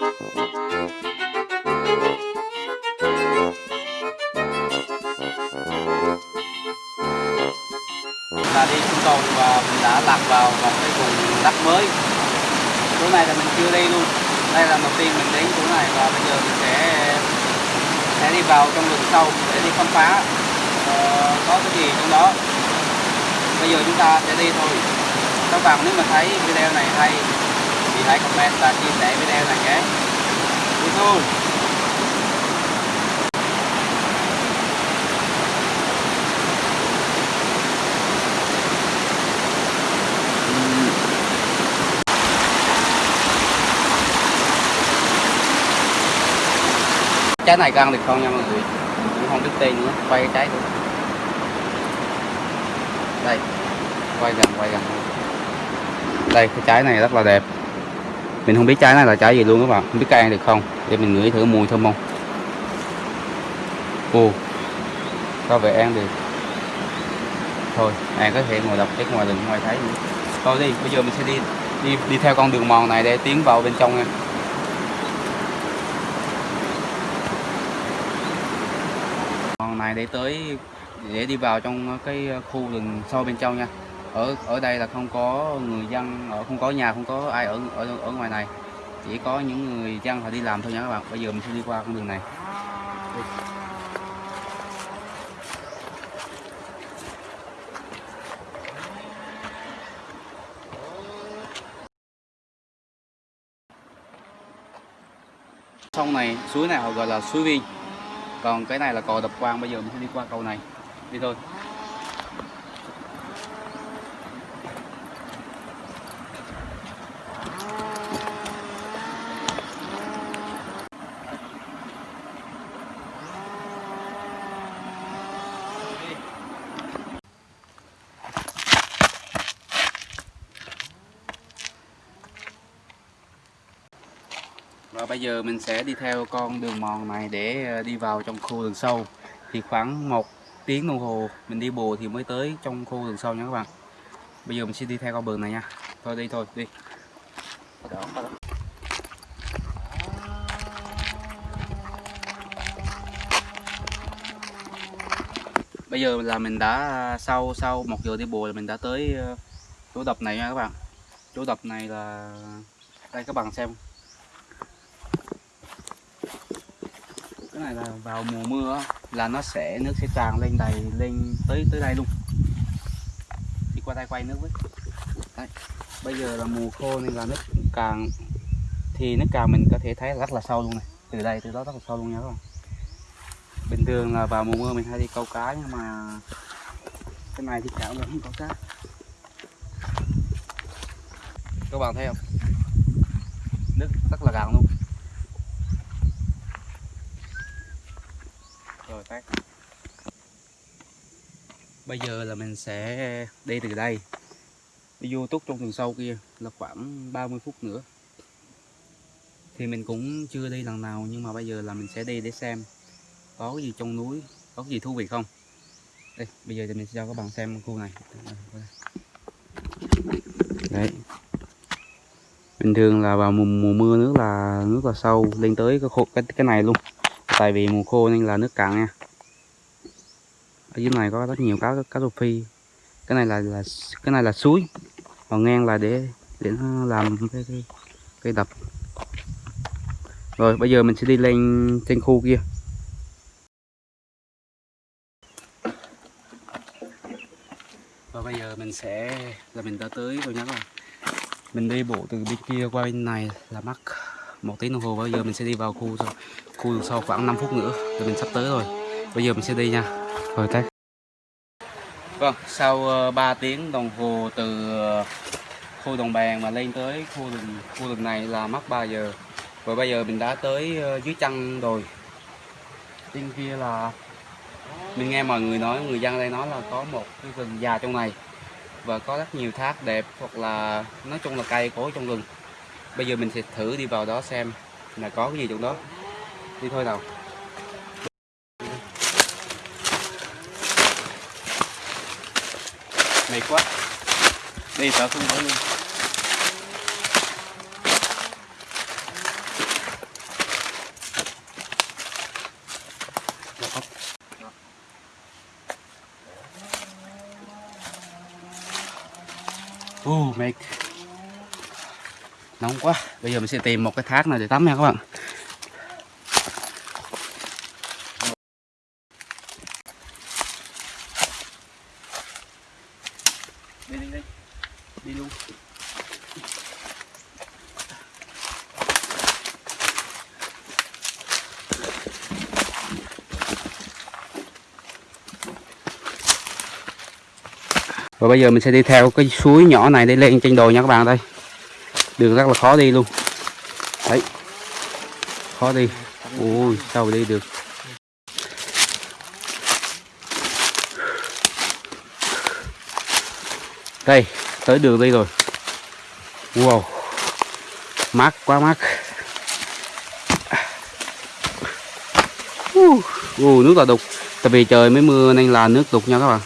là đi xuống cầu và mình đã lạc vào một cái vùng đất mới. Chỗ này là mình chưa đi luôn. Đây là lần đầu tiên mình đến chỗ này và bây giờ mình sẽ sẽ đi vào trong rừng sâu để đi khám phá ờ, có cái gì trong đó. Bây giờ chúng ta sẽ đi thôi. Các bạn nếu mà thấy video này hay thì hãy comment và chia sẻ video này nhé thôi. Trái này có ăn được không nha mọi người. Cũng không biết tên nữa. Quay cái trái nữa đây. Quay gần quay gần. Đây, cái trái này rất là đẹp. Mình không biết trái này là trái gì luôn các bạn. Không biết cây ăn được không để mình ngửi thử mùi thơm không? Ồ, có vẻ ăn được. Thôi ăn có thể ngồi đọc cái ngoài đường ngoài thấy. Nữa thôi đi, bây giờ mình sẽ đi đi đi theo con đường mòn này để tiến vào bên trong nha. Mòn này để tới, để đi vào trong cái khu rừng sâu bên trong nha. Ở ở đây là không có người dân, ở, không có nhà, không có ai ở ở ở ngoài này chỉ có những người dân họ đi làm thôi nha các bạn. Bây giờ mình sẽ đi qua con đường này. Đi. sông này, suối này họ gọi là suối viên. Còn cái này là cầu đập quang. Bây giờ mình sẽ đi qua cầu này. Đi thôi Và bây giờ mình sẽ đi theo con đường mòn này để ờ, đi vào trong khu rừng sâu. Thì khoảng một tiếng đồng hồ mình đi bộ thì mới tới trong khu rừng sâu nha các bạn. Bây giờ mình sẽ đi theo con đường này nha. Thôi đi thôi, đi. Bây giờ là mình đã à, sau sau một giờ đi bộ là mình đã tới ờ, chỗ đập này nha các bạn. Chỗ đập này là đây các bạn xem cái này là vào mùa mưa là nó sẽ nước sẽ tràn lên đầy, lên tới tới đây luôn. Đi qua đây quay nước với. Đấy. bây giờ là mùa khô nên là nước càng, thì nước càng mình có thể thấy rất là sâu luôn này. Từ đây từ đó rất là sâu luôn nha các bạn. Bình thường là vào mùa mưa mình hay đi câu cá nhưng mà cái này thì cả vẫn không có cá. Các bạn thấy không? Nước rất là gần luôn. Phát. Bây giờ là mình sẽ đi từ đây. Đi vô túc trong rừng sâu kia là khoảng 30 phút nữa. Thì mình cũng chưa đi lần nào nhưng mà bây giờ là mình sẽ đi để xem có cái gì trong núi có cái gì thú vị không. Đây bây giờ thì mình sẽ cho các bạn xem khu này. Đấy. Bình thường là vào mùa, mùa mưa nước là nước là sâu lên tới cái khô cái cái này luôn. Tại vì mùa khô nên là nước cạn nha ở dưới này có rất nhiều cá cá rô phi. Cái này là là cái này là suối. Còn ngang là để để nó làm cái cái, cái đập. Rồi bây giờ mình sẽ đi lên trên khu kia. Và bây giờ mình sẽ là mình đã tới rồi nhá các mình đi bộ từ bên kia qua bên này là mất một tiếng đồng hồ. Bây giờ mình sẽ đi vào khu khu sau khoảng 5 phút nữa. Thì mình sắp tới rồi. Bây giờ mình sẽ đi nha thôi tắt. Vâng sau ờ, 3 tiếng đồng hồ từ ờ, khu đồng bàn mà lên tới khu rừng khu rừng này là mất 3 giờ. Và bây giờ mình đã tới ờ, dưới chân rồi trên kia là, mình nghe mọi người nói, người dân đây nói là có một cái rừng già trong này. Và có rất nhiều thác đẹp hoặc là, nói chung là cây cối trong rừng. Bây giờ mình sẽ thử đi vào đó xem là có cái gì trong đó. Đi thôi nào. cháy quá. Đây sao không có luôn. Oh, mệt. Nóng quá. Bây giờ mình sẽ tìm một cái thác nào để tắm nha các bạn. Bây giờ mình sẽ đi theo cái suối nhỏ này để lên trên đồi nha các bạn đây Đường rất là khó đi luôn. Đấy. Khó đi. Ui sao đi được? Đây tới đường đi rồi. Wow. Mát quá mát. Uh, uh, nước là đục. Tại vì trời mới mưa nên là nước đục nha các bạn.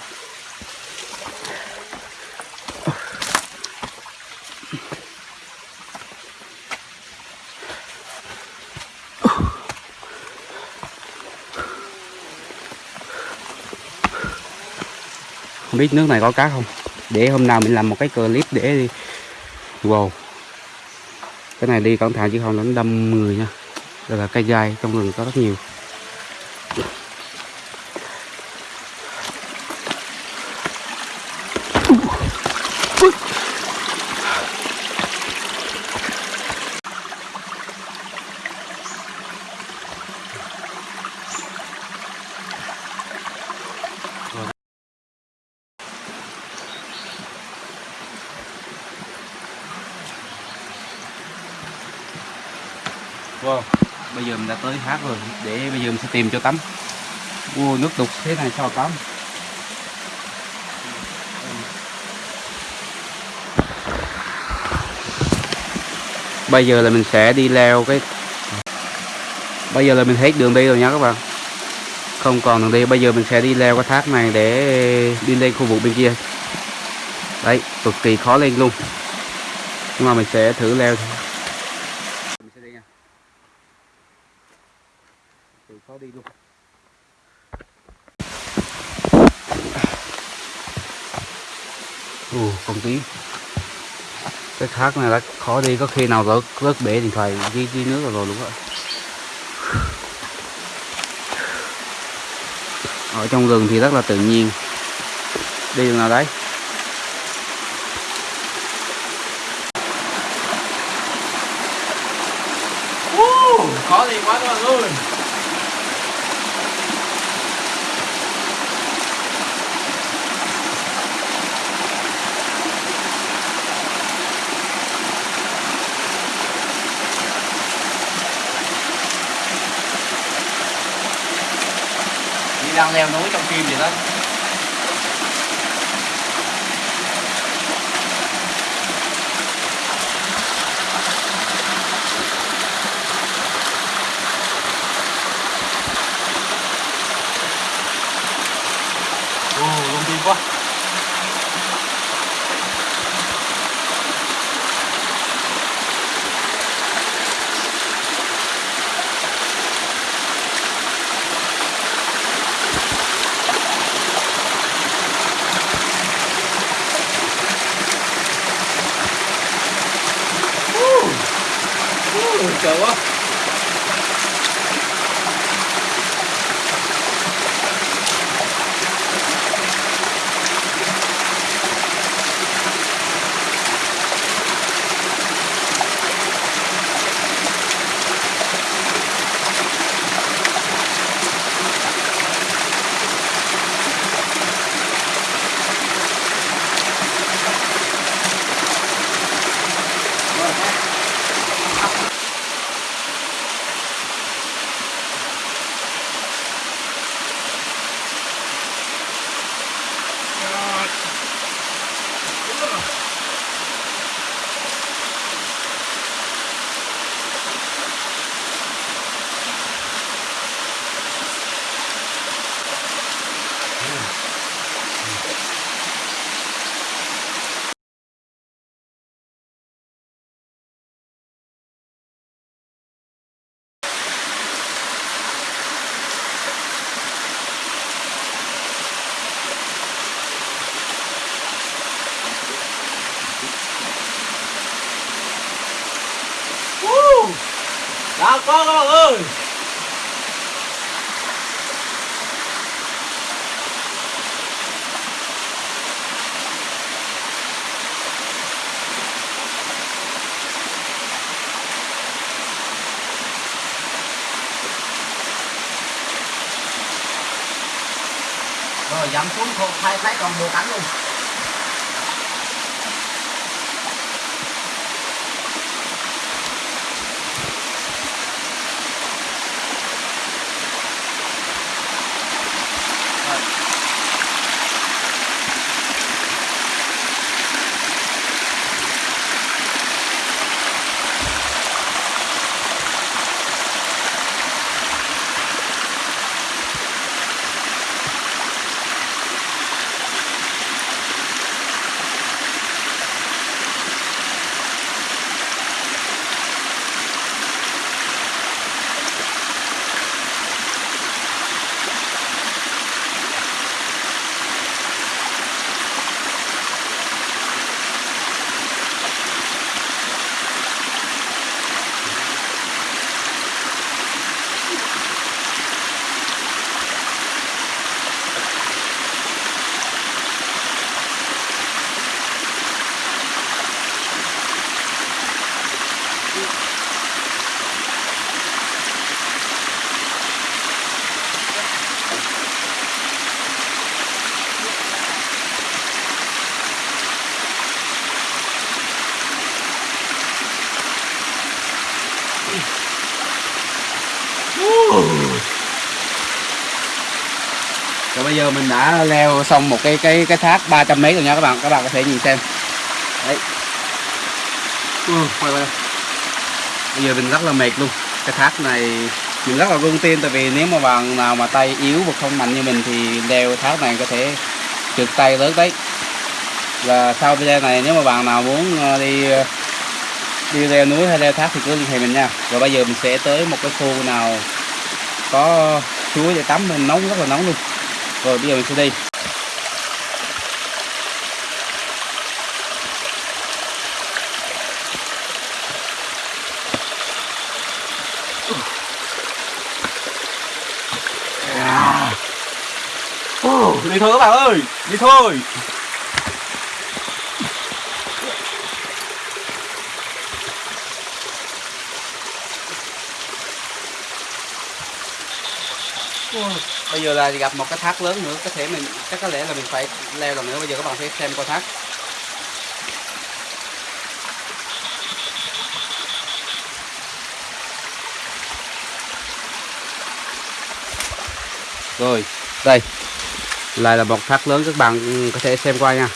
Biết nước này có cá không? Để hôm nào mình làm một cái clip để đi. Wow. Cái này đi cẩn thận chứ không, nó đâm người nha. Đây là cây gai trong rừng có rất nhiều. Wow, bây giờ mình đã tới hát rồi để bây giờ mình sẽ tìm cho tắm. Wow, nước đục thế này sao tắm? Bây giờ là mình sẽ đi leo cái bây giờ là mình hết đường đi rồi nha các bạn. Không còn đường đi bây giờ mình sẽ đi leo cái thác này để đi lên khu vực bên kia. Đấy cực kỳ khó lên luôn. Nhưng mà mình sẽ thử leo thôi mình sẽ đi nha từ khó đi luôn Ồ, con tí cái thác này đã khó đi có khi nào rớt rớt bể điện thoại đi đi nước rồi, rồi không ở trong rừng thì rất là tự nhiên. Đi đường nào đấy? Khó đi quá các bạn ơi leo núi trong phim vậy đó. Dặm xuống không thay thấy còn bộ cảnh luôn. Đã leo xong một cái cái cái thác 300 mấy rồi nha các bạn. Các bạn có thể nhìn xem. Đấy. Ừ, quay quay. Bây giờ mình rất là mệt luôn. Cái thác này mình rất là rung tin tại vì nếu mà bạn nào mà tay yếu và không mạnh như mình thì leo thác này có thể trượt tay lớn đấy. Và sau video này nếu mà bạn nào muốn ờ, đi ờ, đi leo núi hay leo thác thì cứ liên hệ mình nha. Rồi bây giờ mình sẽ tới một cái khu nào có suối để tắm mình nóng rất là nóng luôn. Rồi bây giờ mình sẽ đi. Đi thôi các bạn ơi, đi thôi. Bây giờ là gặp một cái thác lớn nữa, có thể mình chắc có lẽ là mình phải leo lần nữa. Bây giờ các bạn sẽ xem coi thác. Rồi, đây lại là một thác lớn các bạn có thể xem qua nha.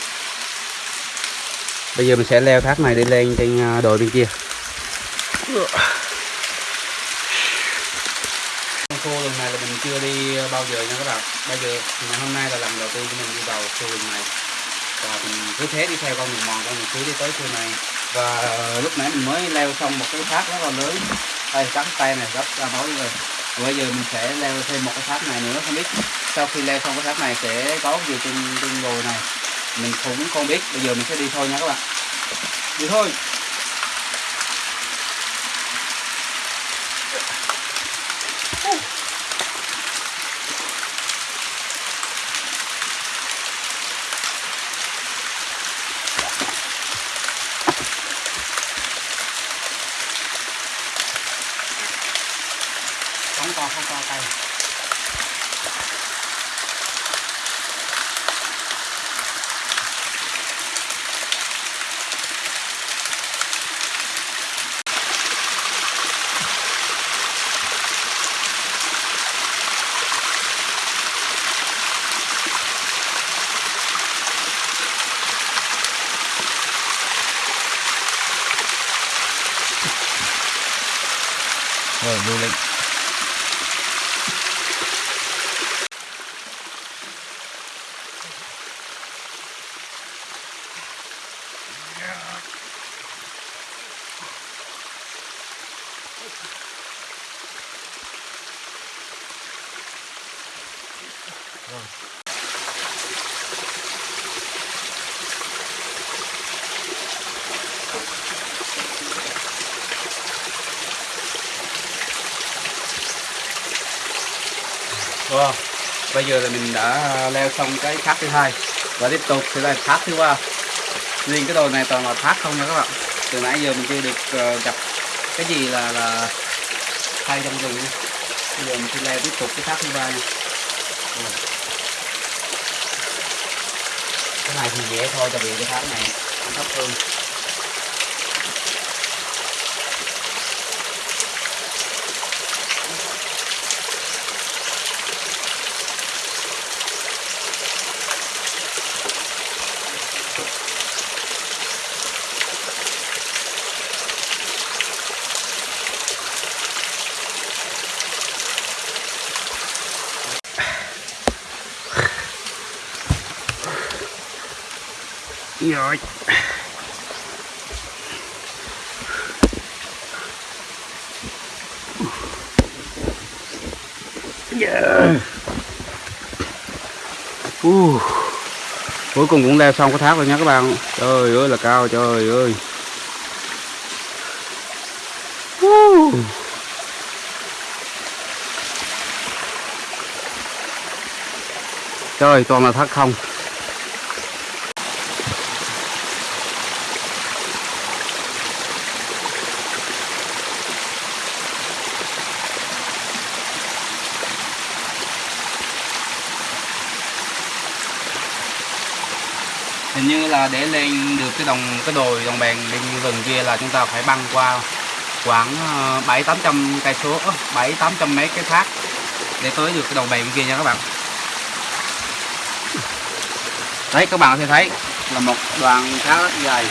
Bây giờ mình sẽ leo thác này đi lên trên à, đồi bên kia. Khu lần này là mình chưa đi bao giờ nha các bạn. Bây giờ ngày hôm nay là lần đầu tiên của mình đi vào khu rừng này. Và mình cứ thế đi theo con đường mòn con mình cứ đi tới khu này. Và ờ, lúc nãy mình mới leo xong một cái thác rất là lớn. Đây cắn tay này rất ra máu rồi. Bây giờ mình sẽ leo thêm một cái thác này nữa, không biết sau khi leo xong cái thác này sẽ có gì trên trên đồi này mình cũng không biết, bây giờ mình sẽ đi thôi nha các bạn đi thôi rồi lưu lên Bây giờ là mình đã leo xong cái thác thứ hai và tiếp tục sẽ là thác thứ ba. Riêng cái đồi này toàn là thác không nha các bạn. Từ nãy giờ mình chưa được ờ, gặp cái gì là là hay trong rừng. nha. Bây giờ mình sẽ leo tiếp tục cái thác thứ ba nha. Cái này thì dễ thôi, tại vì cái thác này nó thấp hơn. Rồi. Yeah. Uh. Cuối cùng cũng leo xong cái thác rồi nha các bạn. Trời ơi là cao trời ơi. Uh. Trời, toàn là thác không. Là để lên được cái đồng cái đồi đồng bèn bên rừng kia là chúng ta phải băng qua khoảng ờ, bảy tám trăm cây số ờ, bảy tám trăm mấy cái thác để tới được cái đồng bèn bên kia nha các bạn. Đấy các bạn có thể thấy là một đoàn thác rất dài.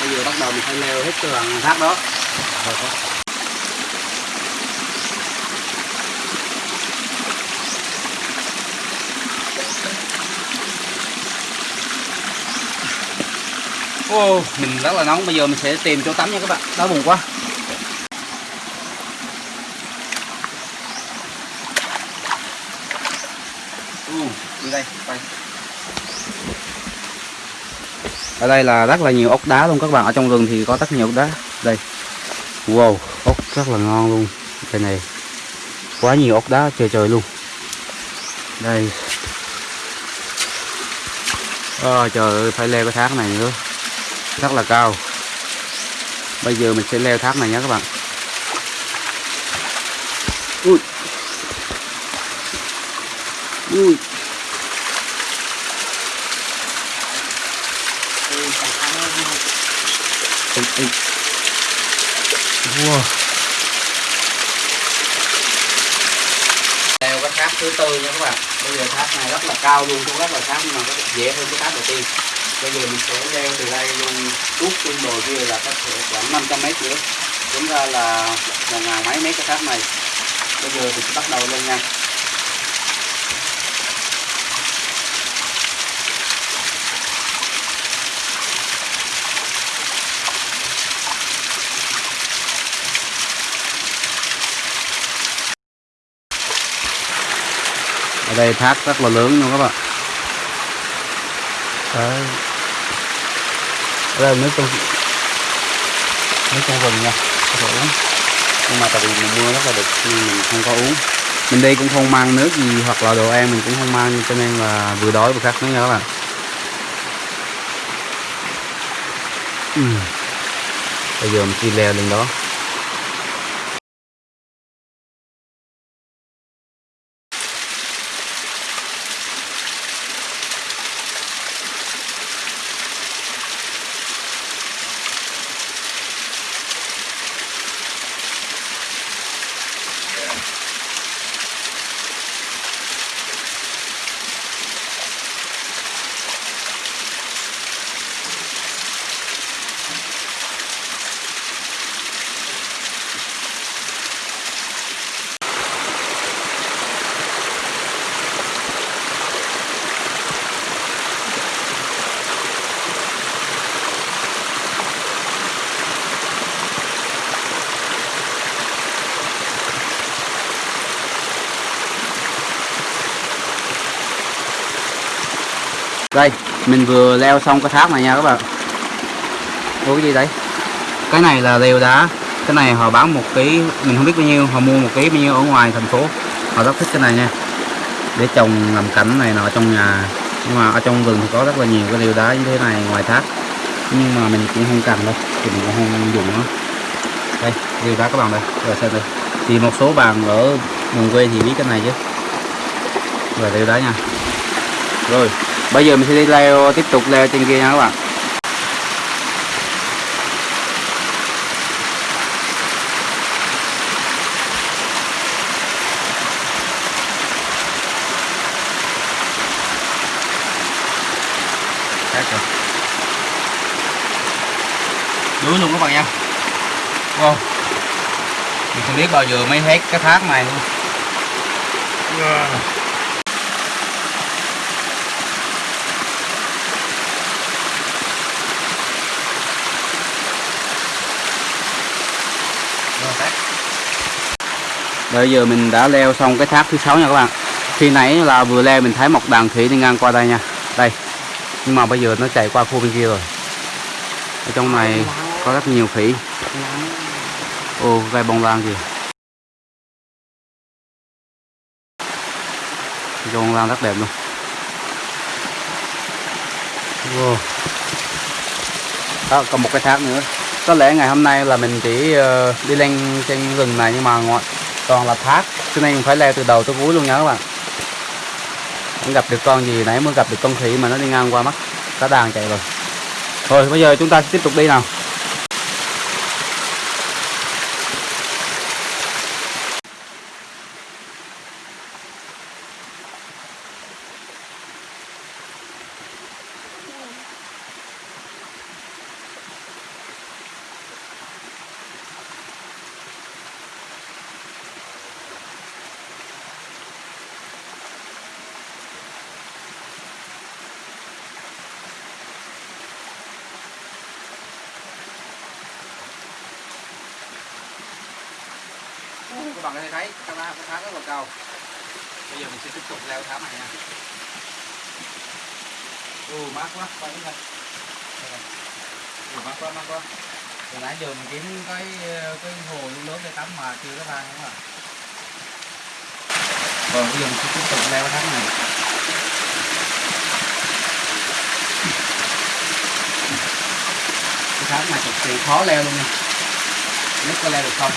Bây giờ bắt đầu mình phải leo hết cái đoàn thác đó. Rồi, có- mình rất là nóng, bây giờ mình sẽ tìm chỗ tắm nha các bạn, Đó bụng quá. Ừ, đi đây, quay. Ở đây là rất là nhiều ốc đá luôn các bạn, ở trong rừng thì có rất nhiều ốc đá. Đây. Wow, ốc rất là ngon luôn. cái này. Quá nhiều ốc đá trời trời luôn. Đây. à, trời ơi, phải leo cái thác này nữa rất là cao. Bây giờ mình sẽ leo thác này nhé các bạn. Ui. Ui. Ê, ê. wow. Leo cái thác thứ tư nha các bạn. Bây giờ thác này rất là cao luôn cũng rất là thác nhưng mà có dễ hơn cái thác đầu tiên bây giờ mình sẽ leo từ đây luôn. Tuốt trên đồi kia là có thể khoảng 500 mét nữa. Chúng ra là một ngàn mấy mét cái thác này. Bây giờ thì sẽ bắt đầu lên nha. Ở đây thác rất là lớn luôn các bạn. Đấy. đây là nước trong nước trong rừng nha. Có thể uống nhưng mà tại vì mùa mưa rất là đực nên mình không có uống. Mình đi cũng không mang nước gì hoặc là đồ ăn mình cũng không mang, cho nên là vừa đói vừa khát nữa nha các bạn. Ừ. Bây giờ mình đi leo lên đó. Đây, mình vừa leo xong cái tháp này nha các bạn. Ủa cái gì đấy cái này là lều đá. Cái này họ bán một ký, mình không biết bao nhiêu, họ mua một ký bao nhiêu ở ngoài thành phố. Họ rất thích cái này nha. Để trồng làm cảnh này nọ trong nhà. Nhưng mà ở trong rừng thì có rất là nhiều cái lều đá như thế này ngoài thác nhưng mà mình cũng không cần đâu, thì mình cũng không dùng nó. Đây lều đá các bạn đây. Rồi xem đây. Thì một số bạn ở vùng quê thì biết cái này chứ. Rồi lều đá nha. Rồi bây giờ mình sẽ đi leo tiếp tục leo trên kia nha các bạn. Đuối luôn các bạn nha. Wow. Mình không biết bao giờ mới hết cái thác này luôn. Rồi, Bây giờ mình đã leo xong cái thác thứ sáu nha các bạn. Khi nãy là vừa leo mình thấy một đàn khỉ đi ngang qua đây nha. Đây. Nhưng mà bây giờ nó chạy qua khu bên kia rồi. Ở trong này có rất nhiều khỉ. Ô gai bông lan kìa. Gai bông lan rất đẹp luôn. Wow. Đó, còn một cái thác nữa. Có lẽ ngày hôm nay là mình chỉ ờ, đi lên trên rừng này nhưng mà ngoài toàn là thác. Cho nên mình phải leo từ đầu tới cuối luôn nha các bạn. Không gặp được con gì nãy mới gặp được con khỉ mà nó đi ngang qua mắt, cá đàn chạy rồi. Thôi, bây giờ chúng ta sẽ tiếp tục đi nào. Bạn có thể thấy cái thác cái rất là cao. Bây giờ mình sẽ tiếp tục leo tháp này nha. Ồ mát quá, quay cái ồ mát quá mát quá. Từ nãy giờ mình kiếm cái cái hồ luôn lớn để tắm mà chưa có ra không à còn bây giờ mình sẽ tiếp tục leo tháp này. Cái tháp này cực kỳ khó leo luôn nha. Biết có leo được không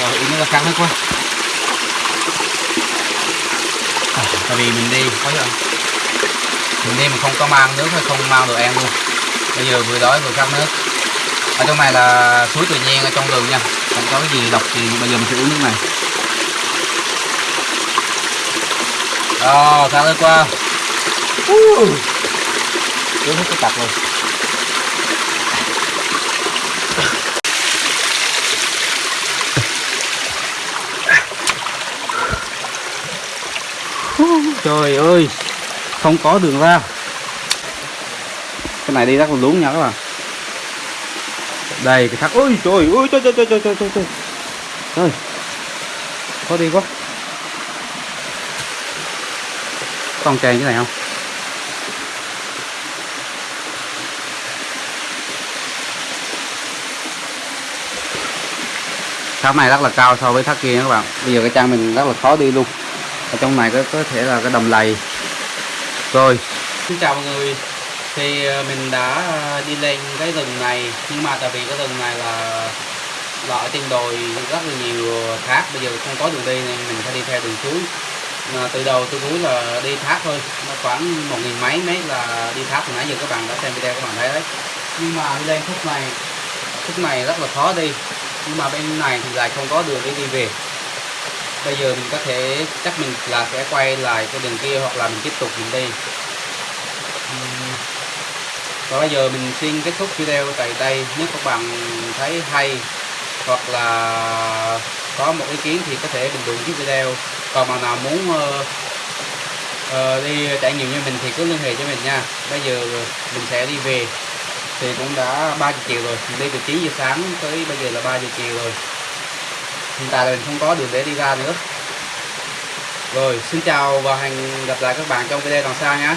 rồi ý nó là căng hết quá à, tại vì mình đi có giờ mình đi mà không có mang bao đồ ăn luôn. Bây giờ vừa đói vừa khát nước. Ở trong này là suối tự nhiên ở trong rừng nha. Không có cái gì độc thì bây giờ mình sẽ uống nước này. Rồi khát nước qua. Uống hết cái tặc luôn trời ơi, không có đường ra này đi rất là lún nha các bạn. Đây cái thác ôi trời ơi trời trời trời trời trời trời trời. Trời. Khó đi quá. Con chèn cái này không? Thác này rất là cao so với thác kia các bạn. Bây giờ cái trang mình rất là khó đi luôn. Ở trong này có, có thể là cái đầm lầy. Rồi. Xin chào mọi người thì ờ, mình đã ờ, đi lên cái rừng này, nhưng mà tại vì cái rừng này là là ở trên đồi rất là nhiều thác, bây giờ không có đường đi nên mình phải đi theo đường suối. Mà từ đầu tới cuối là đi thác thôi, nó khoảng một nghìn mấy mét là đi thác. Hồi nãy giờ các bạn đã xem video các bạn thấy đấy. Nhưng mà đi lên khúc này khúc này rất là khó đi. Nhưng mà bên này thì lại không có đường để đi về. Bây giờ mình có thể, chắc mình là sẽ quay lại cái đường kia hoặc là mình tiếp tục mình đi và bây giờ mình xin kết thúc video tại đây. Nếu các bạn thấy hay hoặc là có một ý kiến thì có thể bình luận dưới video. Còn bạn nào muốn uh, uh, đi trải nghiệm như mình thì cứ liên hệ cho mình nha. Bây giờ mình sẽ đi về. Thì cũng đã 3 giờ chiều rồi. Mình đi từ 9 giờ sáng tới bây giờ là 3 giờ chiều rồi. Hiện tại là mình không có đường để đi ra nữa. Rồi xin chào và hẹn gặp lại các bạn trong video lần sau nhé